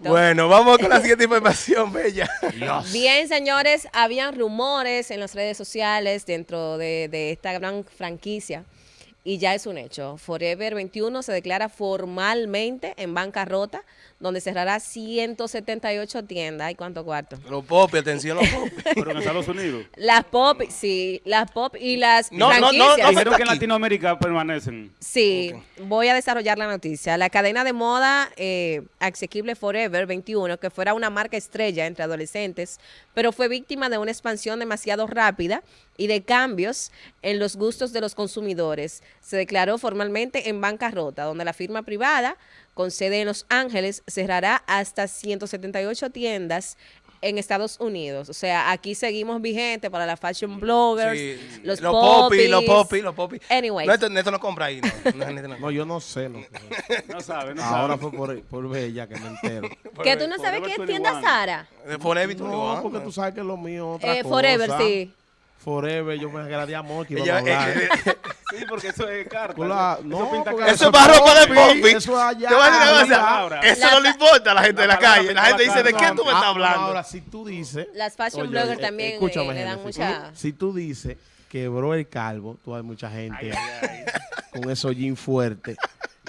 Bueno, vamos con la siguiente información, Bella. Bien, señores, habían rumores en las redes sociales dentro de, de esta gran franquicia y ya es un hecho. Forever 21 se declara formalmente en bancarrota, donde cerrará 178 tiendas. ¿Y cuánto cuarto? Los pop, atención los pop. Pero en Estados Unidos. Las pop, sí, las pop y las No, no, no, no, Dijeron que en. Latinoamérica permanecen. Sí, voy a desarrollar la noticia. La cadena de moda eh, asequible Forever 21, que fuera una marca estrella entre adolescentes, pero fue víctima de una expansión demasiado rápida y de cambios en los gustos de los consumidores. Se declaró formalmente en bancarrota, donde la firma privada, con sede en Los Ángeles, cerrará hasta 178 tiendas en Estados Unidos. O sea, aquí seguimos vigentes para las fashion bloggers, Sí, los, los popi, los popis. popi, los popi. Anyways. No, esto, Neto no compra ahí, no. yo no sé. Lo que- No sabe, no Ahora sabe. fue por, por Bella que me entero. Que tú no sabes qué es 21. tienda Sara. Forever No, 21, porque tú sabes que lo mío es otra Eh, cosa. forever, sí. Forever, yo me agradé a a hablar. eh, eh, Sí, porque eso es carta. La- eso, no, eso pinta porque carta. Eso es para ropa de popi. eso es allá. Te voy a decir una cosa. Eso La no le importa a la gente de La calle. La gente dice, ¿de qué tú me Ah, estás no, hablando? Ahora, si tú dices... Las fashion bloggers eh, también escúchame, eh, le dan mucha... Si tú dices quebró el calvo, tú hay mucha gente Ay, con esos jeans fuertes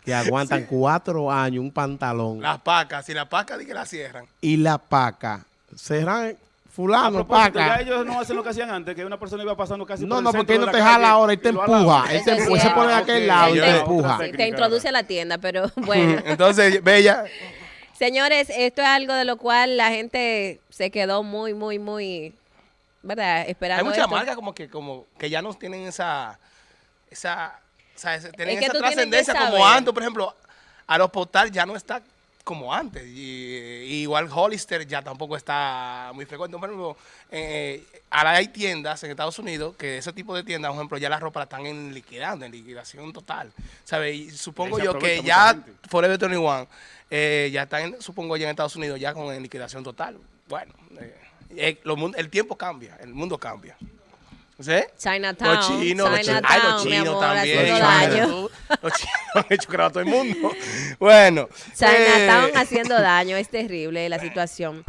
que aguantan cuatro años un pantalón Las pacas, si las pacas di que la cierran. y la paca. Serán A fulano, propósito, ya paca. ellos no hacen lo que hacían antes, que una persona iba pasando casi No, por el no, centro porque él no te jala ahora, él te empuja. Él, te empuja, se pone de cierto. aquel lado y te empuja. te introduce a la tienda, pero bueno. Entonces, Bella, Señores, esto es algo de lo cual la gente se quedó muy, muy, muy, ¿verdad? Esperando hay muchas esto. marcas como que, como que ya no tienen esa, esa, o sea, tienen Es que esa trascendencia como antes. Por ejemplo, Aeroportal ya no está como antes. Y, y igual Hollister ya tampoco está muy frecuente. Por ejemplo, eh, ahora hay tiendas en Estados Unidos que ese tipo de tiendas, por ejemplo, ya la ropa la están en liquidando, en liquidación total. ¿Sabes? Y supongo yo que ya gente. Forever 21 eh, ya están, supongo ya en Estados Unidos, ya con en liquidación total. Bueno, eh, eh, lo el tiempo cambia, el mundo cambia. ¿Sí? Chinatown, Los chinos, los chinos, ay, los chinos amor, también. imagínate daño. Los chinos han hecho crear a todo el mundo. Bueno. Chinatown eh, haciendo daño, es terrible la situación.